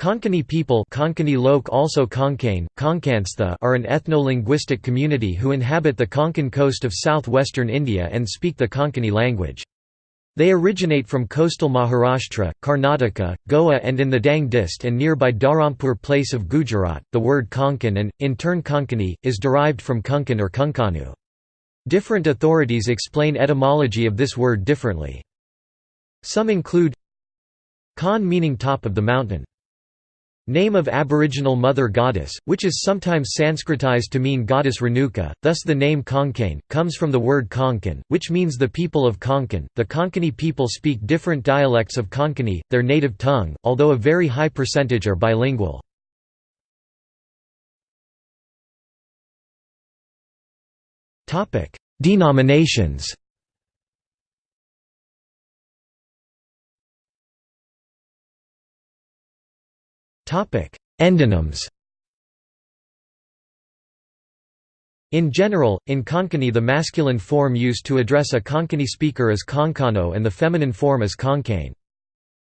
Konkani people Konkani Lok also Konkane, Konkanstha are an ethno-linguistic community who inhabit the Konkan coast of southwestern India and speak the Konkani language. They originate from coastal Maharashtra, Karnataka, Goa and in the Dang Dist and nearby Dharampur place of Gujarat. The word Konkan and, in turn Konkani, is derived from Kunkan or Kunkanu. Different authorities explain etymology of this word differently. Some include Kon meaning top of the mountain. Name of Aboriginal Mother Goddess, which is sometimes Sanskritized to mean Goddess Renuka, thus the name Konkane, comes from the word Konkan, which means the people of Konkan. The Konkani people speak different dialects of Konkani, their native tongue, although a very high percentage are bilingual. Denominations Endonyms In general, in Konkani the masculine form used to address a Konkani speaker is Konkano and the feminine form is Konkane.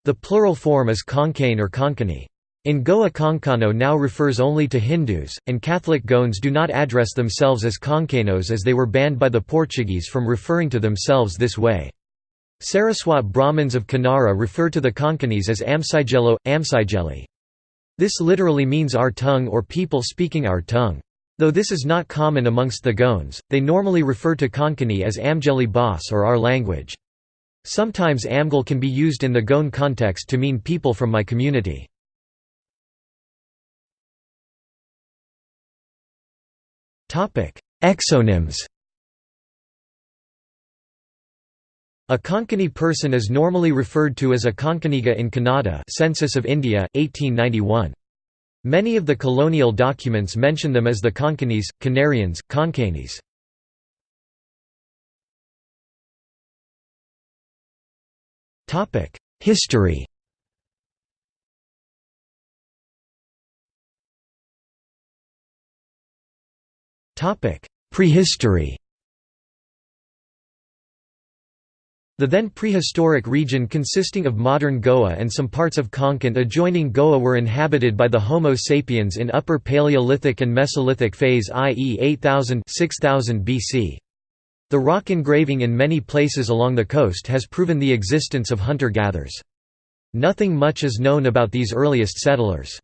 The plural form is Konkane or Konkani. In Goa Konkano now refers only to Hindus, and Catholic Goans do not address themselves as Konkanos as they were banned by the Portuguese from referring to themselves this way. Saraswat Brahmins of Kanara refer to the Konkanis as Amsigelo, Amsigeli. This literally means our tongue or people speaking our tongue. Though this is not common amongst the Goans, they normally refer to Konkani as Amgeli Bas or our language. Sometimes Amgal can be used in the Goan context to mean people from my community. Exonyms A Konkani person is normally referred to as a Konkaniga in Kannada Census of India, 1891. Many of the colonial documents mention them as the Konkanis, Canarians, Konkanis. History Prehistory The then prehistoric region consisting of modern Goa and some parts of Konkan adjoining Goa were inhabited by the Homo sapiens in Upper Paleolithic and Mesolithic phase i.e. 8000 6000 BC. The rock engraving in many places along the coast has proven the existence of hunter-gatherers. Nothing much is known about these earliest settlers.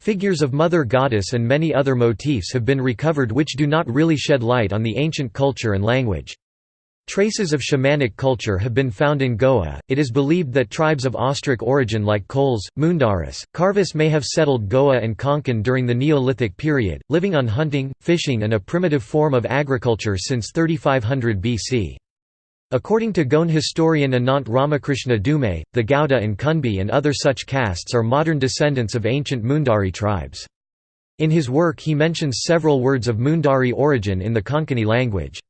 Figures of Mother Goddess and many other motifs have been recovered which do not really shed light on the ancient culture and language. Traces of shamanic culture have been found in Goa. It is believed that tribes of Austric origin like Kols, Mundaris, Kharvis may have settled Goa and Konkan during the Neolithic period, living on hunting, fishing, and a primitive form of agriculture since 3500 BC. According to Goan historian Anant Ramakrishna Dhume, the Gauda and Kunbi and other such castes are modern descendants of ancient Mundari tribes. In his work he mentions several words of Mundari origin in the Konkani language.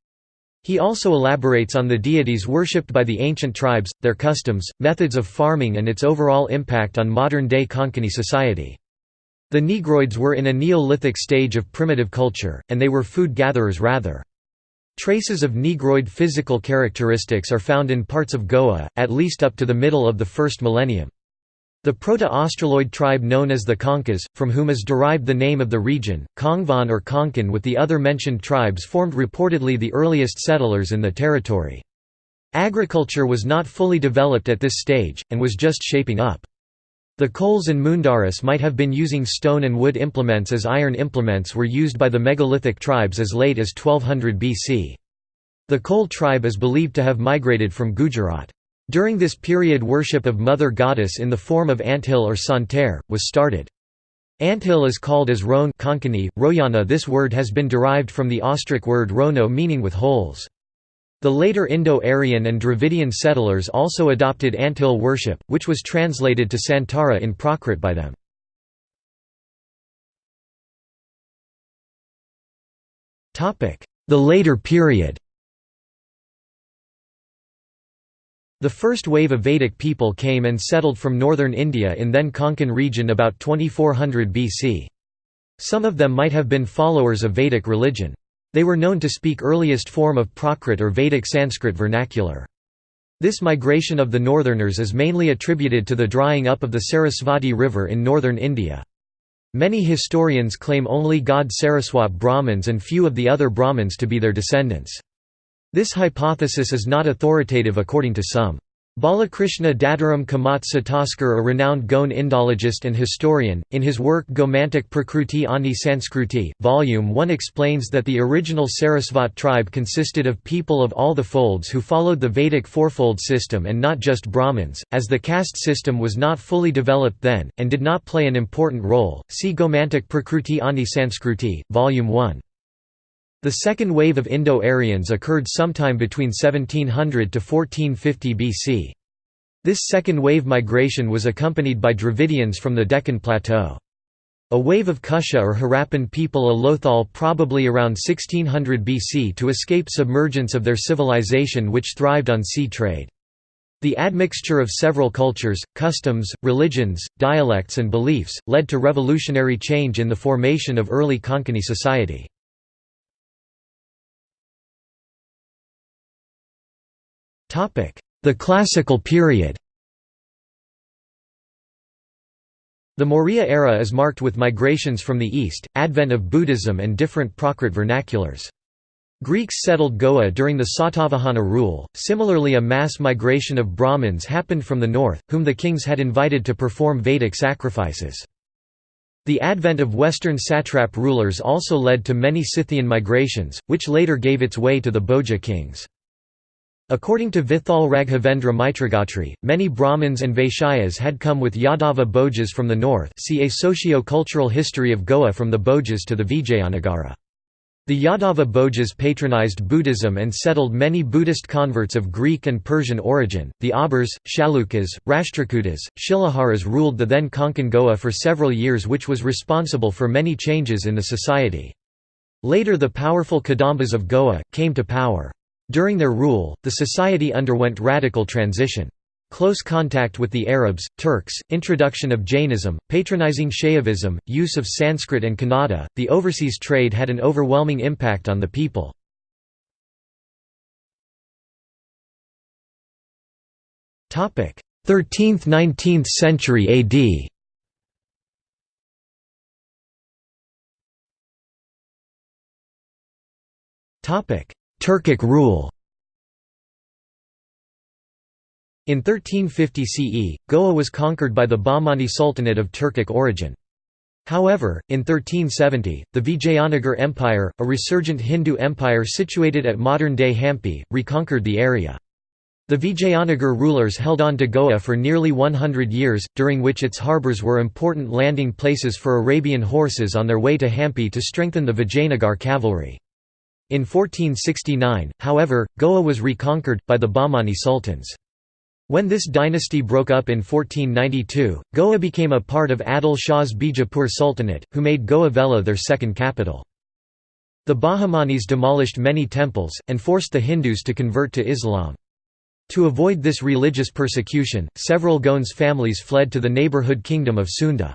He also elaborates on the deities worshipped by the ancient tribes, their customs, methods of farming and its overall impact on modern-day Konkani society. The Negroids were in a Neolithic stage of primitive culture, and they were food gatherers rather. Traces of Negroid physical characteristics are found in parts of Goa, at least up to the middle of the first millennium. The Proto-Australoid tribe known as the Konkas, from whom is derived the name of the region, Kongvan or Konkan with the other mentioned tribes formed reportedly the earliest settlers in the territory. Agriculture was not fully developed at this stage, and was just shaping up. The Kols and Mundaris might have been using stone and wood implements as iron implements were used by the megalithic tribes as late as 1200 BC. The Kol tribe is believed to have migrated from Gujarat. During this period worship of Mother Goddess in the form of anthill or santerre, was started. Anthill is called as roan Konkani, royana this word has been derived from the Austric word rono meaning with holes. The later Indo-Aryan and Dravidian settlers also adopted anthill worship, which was translated to Santara in Prakrit by them. The later period The first wave of Vedic people came and settled from northern India in then Konkan region about 2400 BC. Some of them might have been followers of Vedic religion. They were known to speak earliest form of Prakrit or Vedic Sanskrit vernacular. This migration of the northerners is mainly attributed to the drying up of the Sarasvati River in northern India. Many historians claim only Gaud Saraswat Brahmins and few of the other Brahmins to be their descendants. This hypothesis is not authoritative according to some. Balakrishna Dattaram Kamat Satoskar a renowned Goan Indologist and historian, in his work Gomantak Prakruti Ani Sanskruti, Volume 1 explains that the original Sarasvat tribe consisted of people of all the folds who followed the Vedic fourfold system and not just Brahmins, as the caste system was not fully developed then, and did not play an important role. See Gomantak Prakruti Ani Sanskruti, Volume 1. The second wave of Indo-Aryans occurred sometime between 1700 to 1450 BC. This second wave migration was accompanied by Dravidians from the Deccan Plateau. A wave of Kusha or Harappan people a Lothal probably around 1600 BC to escape submergence of their civilization which thrived on sea trade. The admixture of several cultures, customs, religions, dialects and beliefs, led to revolutionary change in the formation of early Konkani society. The Classical period The Maurya era is marked with migrations from the east, advent of Buddhism and different Prakrit vernaculars. Greeks settled Goa during the Satavahana rule, similarly a mass migration of Brahmins happened from the north, whom the kings had invited to perform Vedic sacrifices. The advent of western satrap rulers also led to many Scythian migrations, which later gave its way to the Bhoja kings. According to Vithal Raghavendra Mitragotri, many Brahmins and Vaishyas had come with Yadava Bhojas from the north see a socio-cultural history of Goa from the Bhojas to the Vijayanagara. The Yadava Bhojas patronized Buddhism and settled many Buddhist converts of Greek and Persian origin. The Abhiras, Chalukyas, Rashtrakutas, Shilaharas ruled the then Konkan Goa for several years, which was responsible for many changes in the society. Later, the powerful Kadambas of Goa came to power. During their rule, the society underwent radical transition. Close contact with the Arabs, Turks, introduction of Jainism, patronizing Shaivism, use of Sanskrit and Kannada, the overseas trade had an overwhelming impact on the people. Topic: 13th–19th century AD. Topic: Turkic rule In 1350 CE, Goa was conquered by the Bahmani Sultanate of Turkic origin. However, in 1370, the Vijayanagar Empire, a resurgent Hindu empire situated at modern-day Hampi, reconquered the area. The Vijayanagar rulers held on to Goa for nearly 100 years, during which its harbours were important landing places for Arabian horses on their way to Hampi to strengthen the Vijayanagar cavalry. In 1469, however, Goa was reconquered, by the Bahmani sultans. When this dynasty broke up in 1492, Goa became a part of Adil Shah's Bijapur Sultanate, who made Goa Velha their second capital. The Bahmanis demolished many temples, and forced the Hindus to convert to Islam. To avoid this religious persecution, several Goans families fled to the neighbourhood kingdom of Sunda.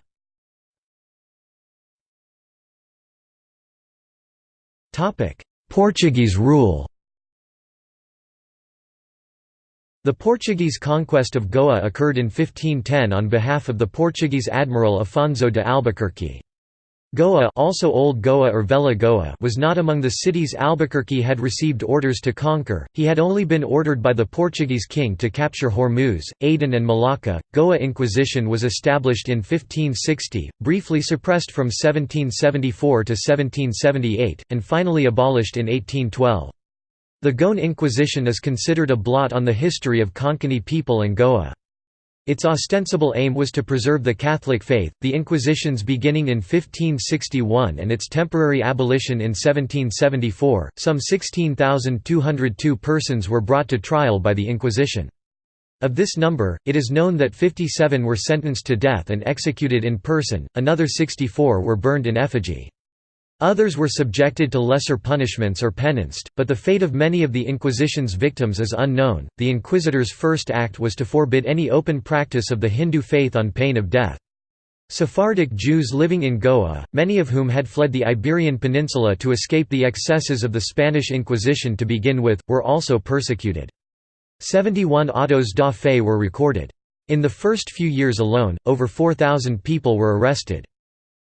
Portuguese rule The Portuguese conquest of Goa occurred in 1510 on behalf of the Portuguese admiral Afonso de Albuquerque. Goa also Old Goa or Velha Goa was not among the cities Albuquerque had received orders to conquer, he had only been ordered by the Portuguese king to capture Hormuz, Aden and Malacca. Goa Inquisition was established in 1560, briefly suppressed from 1774 to 1778, and finally abolished in 1812. The Goan Inquisition is considered a blot on the history of Konkani people and Goa. Its ostensible aim was to preserve the Catholic faith, the Inquisitions beginning in 1561 and its temporary abolition in 1774. Some 16,202 persons were brought to trial by the Inquisition. Of this number, it is known that 57 were sentenced to death and executed in person, another 64 were burned in effigy. Others were subjected to lesser punishments or penanced, but the fate of many of the Inquisition's victims is unknown. The inquisitors' first act was to forbid any open practice of the Hindu faith on pain of death. Sephardic Jews living in Goa, many of whom had fled the Iberian Peninsula to escape the excesses of the Spanish Inquisition to begin with, were also persecuted. 71 autos da fe were recorded. In the first few years alone, over 4,000 people were arrested.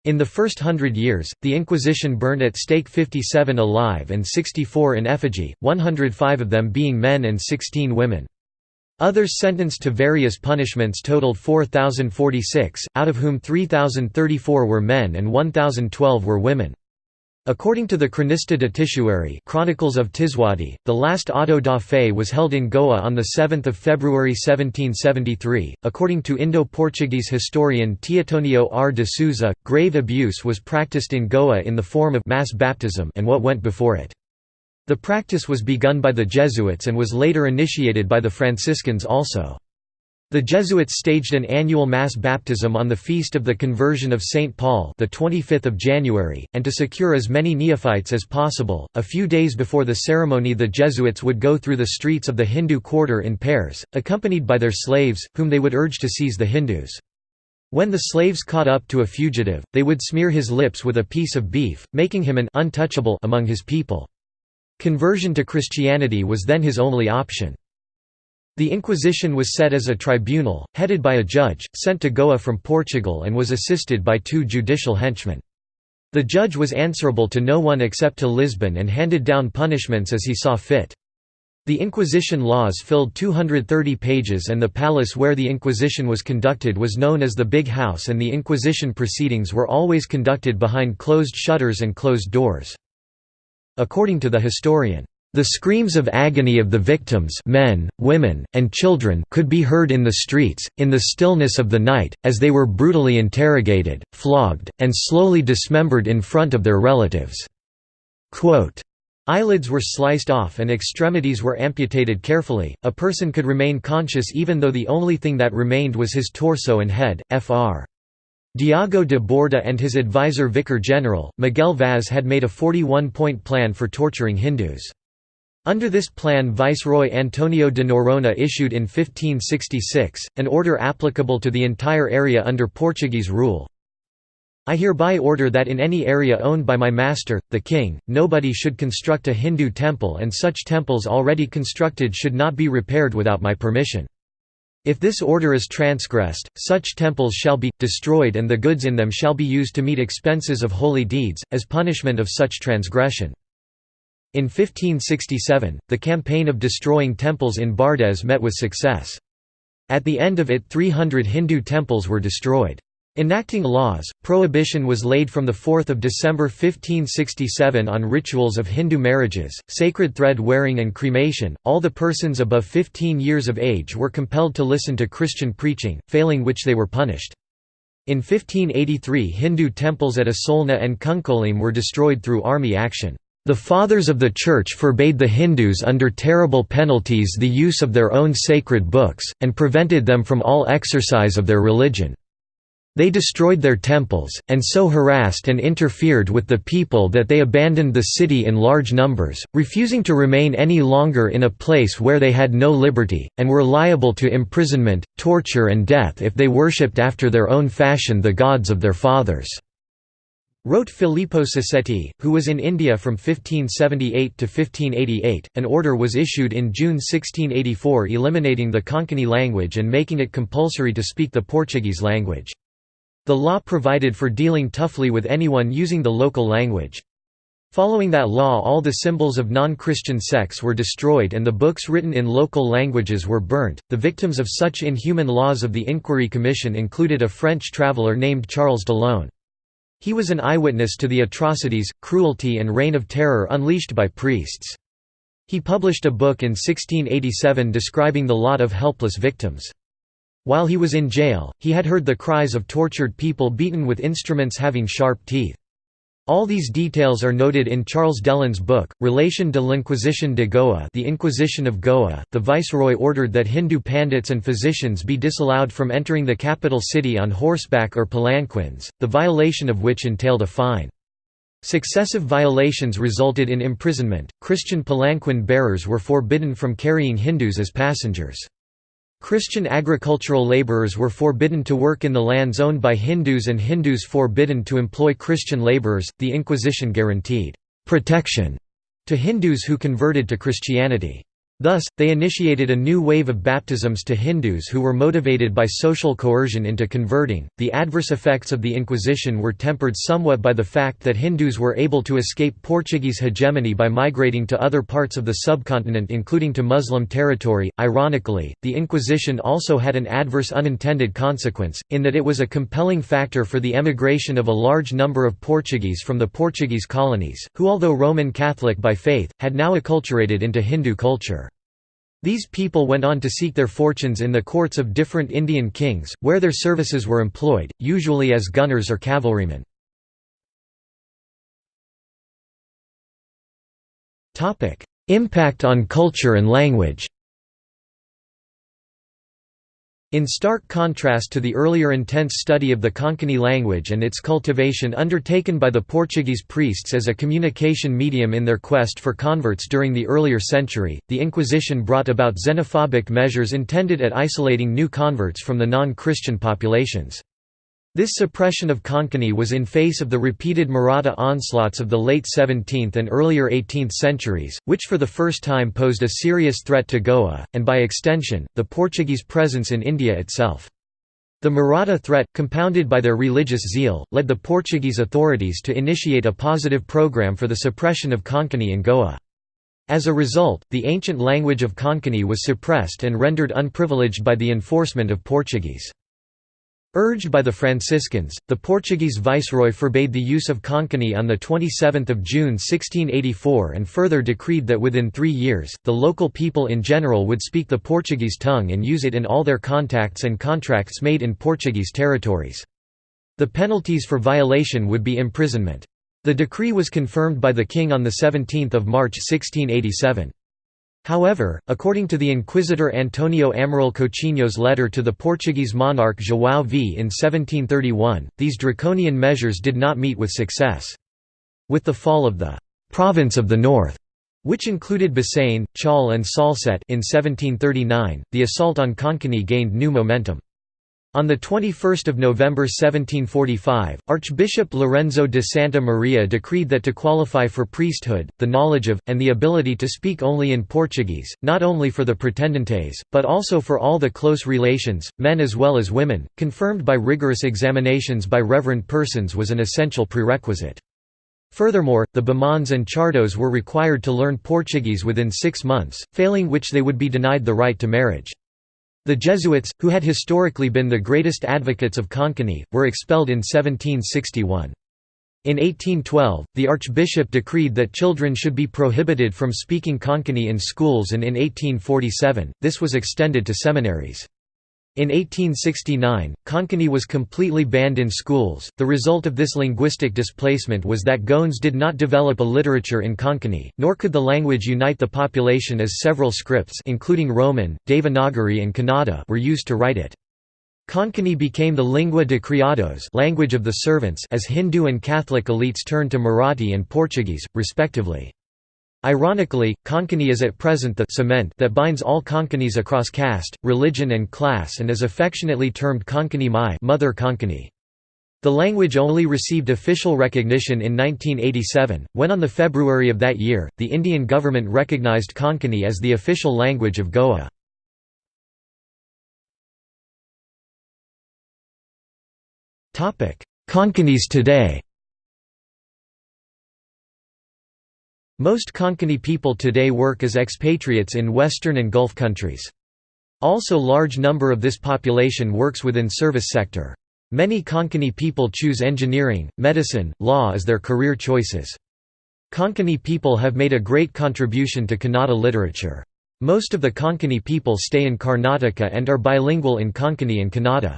In the first hundred years, the Inquisition burned at stake 57 alive and 64 in effigy, 105 of them being men and 16 women. Others sentenced to various punishments totaled 4,046, out of whom 3,034 were men and 1,012 were women. According to the Cronista de Tisuari Chronicles of Tiswadi, the last auto da fe was held in Goa on 7 February 1773. According to Indo-Portuguese historian Teotonio R. de Souza, grave abuse was practiced in Goa in the form of mass baptism and what went before it. The practice was begun by the Jesuits and was later initiated by the Franciscans also. The Jesuits staged an annual mass baptism on the feast of the conversion of St. Paul the 25th of January, and to secure as many neophytes as possible, a few days before the ceremony the Jesuits would go through the streets of the Hindu quarter in pairs, accompanied by their slaves, whom they would urge to seize the Hindus. When the slaves caught up to a fugitive, they would smear his lips with a piece of beef, making him an untouchable among his people. Conversion to Christianity was then his only option. The Inquisition was set as a tribunal, headed by a judge, sent to Goa from Portugal and was assisted by two judicial henchmen. The judge was answerable to no one except to Lisbon and handed down punishments as he saw fit. The Inquisition laws filled 230 pages and the palace where the Inquisition was conducted was known as the Big House and the Inquisition proceedings were always conducted behind closed shutters and closed doors. According to the historian, the screams of agony of the victims men, women, and children could be heard in the streets, in the stillness of the night, as they were brutally interrogated, flogged, and slowly dismembered in front of their relatives." Quote, Eyelids were sliced off and extremities were amputated carefully. A person could remain conscious even though the only thing that remained was his torso and head. Fr. Diogo de Borba and his advisor Vicar General, Miguel Vaz had made a 41-point plan for torturing Hindus. Under this plan Viceroy Antonio de Noronha issued in 1566, an order applicable to the entire area under Portuguese rule. I hereby order that in any area owned by my master, the king, nobody should construct a Hindu temple and such temples already constructed should not be repaired without my permission. If this order is transgressed, such temples shall be, destroyed and the goods in them shall be used to meet expenses of holy deeds, as punishment of such transgression. In 1567, the campaign of destroying temples in Bardez met with success. At the end of it 300 Hindu temples were destroyed. Enacting laws, prohibition was laid from 4 December 1567 on rituals of Hindu marriages, sacred thread wearing and cremation. All the persons above 15 years of age were compelled to listen to Christian preaching, failing which they were punished. In 1583 Hindu temples at Asolna and Cuncolim were destroyed through army action. The Fathers of the Church forbade the Hindus under terrible penalties the use of their own sacred books, and prevented them from all exercise of their religion. They destroyed their temples, and so harassed and interfered with the people that they abandoned the city in large numbers, refusing to remain any longer in a place where they had no liberty, and were liable to imprisonment, torture and death if they worshipped after their own fashion the gods of their fathers." Wrote Filippo Sassetti, who was in India from 1578 to 1588, an order was issued in June 1684 eliminating the Konkani language and making it compulsory to speak the Portuguese language. The law provided for dealing toughly with anyone using the local language. Following that law all the symbols of non-Christian sects were destroyed and the books written in local languages were burnt. The victims of such inhuman laws of the Inquiry Commission included a French traveller named Charles Dellon. He was an eyewitness to the atrocities, cruelty and reign of terror unleashed by priests. He published a book in 1687 describing the lot of helpless victims. While he was in jail, he had heard the cries of tortured people beaten with instruments having sharp teeth. All these details are noted in Charles Dellon's book, Relation de l'Inquisition de Goa The Inquisition of Goa. The viceroy ordered that Hindu pandits and physicians be disallowed from entering the capital city on horseback or palanquins, the violation of which entailed a fine. Successive violations resulted in imprisonment. Christian palanquin bearers were forbidden from carrying Hindus as passengers. Christian agricultural laborers were forbidden to work in the lands owned by Hindus and Hindus forbidden to employ Christian laborers. The Inquisition guaranteed protection to Hindus who converted to Christianity. Thus, they initiated a new wave of baptisms to Hindus who were motivated by social coercion into converting. The adverse effects of the Inquisition were tempered somewhat by the fact that Hindus were able to escape Portuguese hegemony by migrating to other parts of the subcontinent, including to Muslim territory. Ironically, the Inquisition also had an adverse unintended consequence, in that it was a compelling factor for the emigration of a large number of Portuguese from the Portuguese colonies, who, although Roman Catholic by faith, had now acculturated into Hindu culture. These people went on to seek their fortunes in the courts of different Indian kings, where their services were employed, usually as gunners or cavalrymen. Impact on culture and language in stark contrast to the earlier intense study of the Konkani language and its cultivation undertaken by the Portuguese priests as a communication medium in their quest for converts during the earlier century, the Inquisition brought about xenophobic measures intended at isolating new converts from the non-Christian populations. This suppression of Konkani was in face of the repeated Maratha onslaughts of the late 17th and earlier 18th centuries, which for the first time posed a serious threat to Goa, and by extension, the Portuguese presence in India itself. The Maratha threat, compounded by their religious zeal, led the Portuguese authorities to initiate a positive program for the suppression of Konkani in Goa. As a result, the ancient language of Konkani was suppressed and rendered unprivileged by the enforcement of Portuguese. Urged by the Franciscans, the Portuguese viceroy forbade the use of Konkani on 27 June 1684 and further decreed that within three years, the local people in general would speak the Portuguese tongue and use it in all their contacts and contracts made in Portuguese territories. The penalties for violation would be imprisonment. The decree was confirmed by the king on 17 March 1687. However, according to the Inquisitor Antonio Amaral Coutinho's letter to the Portuguese monarch João V in 1731, these draconian measures did not meet with success. With the fall of the «province of the North», which included Bassein, Chaul and Salsette in 1739, the assault on Konkani gained new momentum. On 21 November 1745, Archbishop Lorenzo de Santa Maria decreed that to qualify for priesthood, the knowledge of, and the ability to speak only in Portuguese, not only for the pretendentes, but also for all the close relations, men as well as women, confirmed by rigorous examinations by reverend persons was an essential prerequisite. Furthermore, the Bamans and Chardos were required to learn Portuguese within six months, failing which they would be denied the right to marriage. The Jesuits, who had historically been the greatest advocates of Konkani, were expelled in 1761. In 1812, the archbishop decreed that children should be prohibited from speaking Konkani in schools and in 1847, this was extended to seminaries. In 1869, Konkani was completely banned in schools. The result of this linguistic displacement was that Goans did not develop a literature in Konkani, nor could the language unite the population as several scripts including Roman, Devanagari and Kannada were used to write it. Konkani became the lingua de criados language of the servants as Hindu and Catholic elites turned to Marathi and Portuguese, respectively. Ironically, Konkani is at present the cement that binds all Konkanis across caste, religion and class and is affectionately termed Konkani Mai Mother Konkani. The language only received official recognition in 1987, when on the February of that year, the Indian government recognized Konkani as the official language of Goa. Konkanis today Most Konkani people today work as expatriates in Western and Gulf countries. Also large number of this population works within service sector. Many Konkani people choose engineering, medicine, law as their career choices. Konkani people have made a great contribution to Kannada literature. Most of the Konkani people stay in Karnataka and are bilingual in Konkani and Kannada.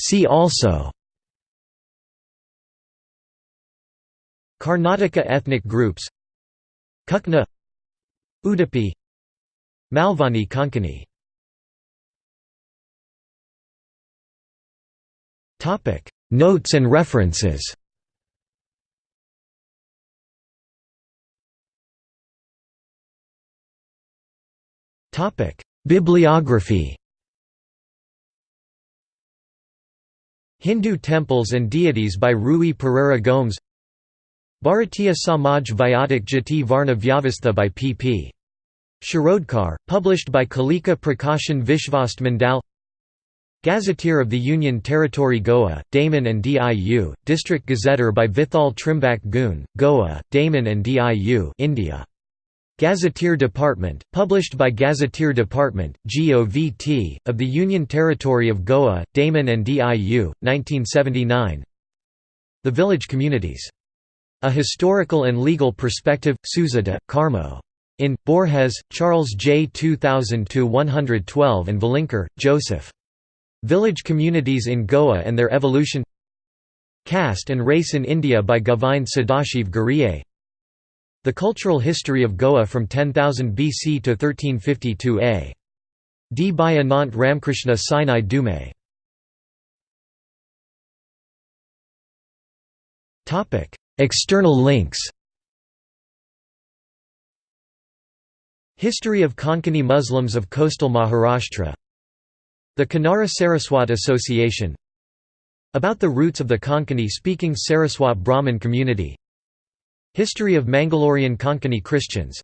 See also Karnataka ethnic groups Kukna Udupi Malvani Konkani. Notes and references. Bibliography. Hindu Temples and Deities by Rui Pereira Gomes Bharatiya Samaj Vyatik Jati Varna Vyavastha by P.P. Shirodkar, published by Kalika Prakashan Vishvast Mandal Gazetteer of the Union Territory Goa, Daman and Diu, District Gazetteer by Vithal Trimbak Gun, Goa, Daman and Diu India. Gazetteer Department, published by Gazetteer Department, GOVT, of the Union Territory of Goa, Daman and Diu, 1979 The Village Communities. A Historical and Legal Perspective, Souza de, Carmo. In, Borges, Charles J. 2000–112 and Velinkar, Joseph. Village Communities in Goa and Their Evolution Caste and Race in India by Govind Sadashiv Ghurye The Cultural History of Goa from 10,000 BC to 1352 A. D. by Anant Ramkrishna Sinai Dhume External links. History of Konkani Muslims of coastal Maharashtra. The Kanara Saraswat Association. About the roots of the Konkani-speaking Saraswat Brahmin community. History of Mangalorean Konkani Christians.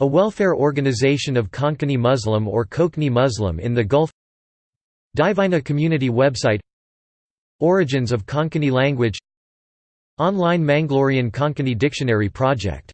A welfare organization of Konkani Muslim or Kokni Muslim in the Gulf. Divina community website. Origins of Konkani language Online Mangalorean Konkani Dictionary project